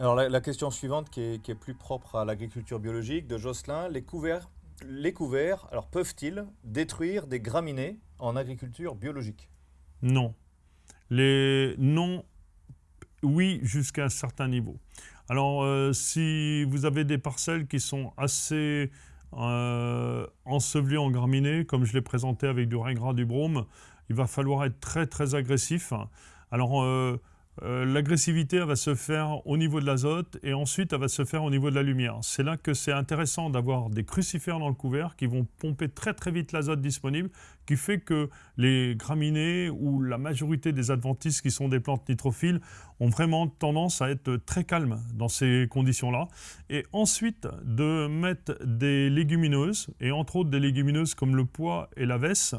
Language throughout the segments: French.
Alors la, question suivante qui est, plus propre à l'agriculture biologique de Jocelyn, les couverts, les couverts alors peuvent-ils détruire des graminées en agriculture biologique? Non. Les non, oui jusqu'à un certain niveau. Alors euh, si vous avez des parcelles qui sont assez euh, ensevelies en graminées, comme je l'ai présenté avec du régras du brome, il va falloir être très très agressif. Alors euh, euh, l'agressivité va se faire au niveau de l'azote et ensuite elle va se faire au niveau de la lumière. C'est là que c'est intéressant d'avoir des crucifères dans le couvert qui vont pomper très très vite l'azote disponible, qui fait que les graminées ou la majorité des adventices qui sont des plantes nitrophiles ont vraiment tendance à être très calmes dans ces conditions-là. Et ensuite de mettre des légumineuses, et entre autres des légumineuses comme le pois et la vesse,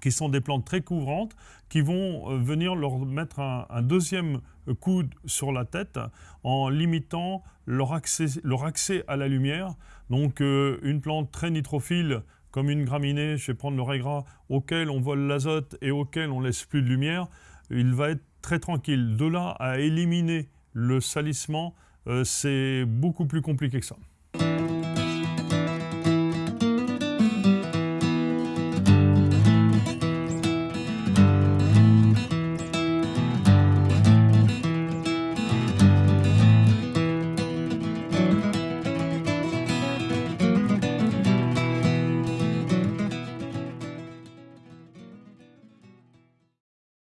qui sont des plantes très couvrantes, qui vont euh, venir leur mettre un, deuxième coup sur la tête en limitant leur accès, leur accès à la lumière. Donc euh, une plante très nitrophile comme une graminée, je vais prendre le régras, auquel on vole l'azote et auquel on laisse plus de lumière, il va être très tranquille. De là à éliminer le salissement, euh, c'est beaucoup plus compliqué que ça.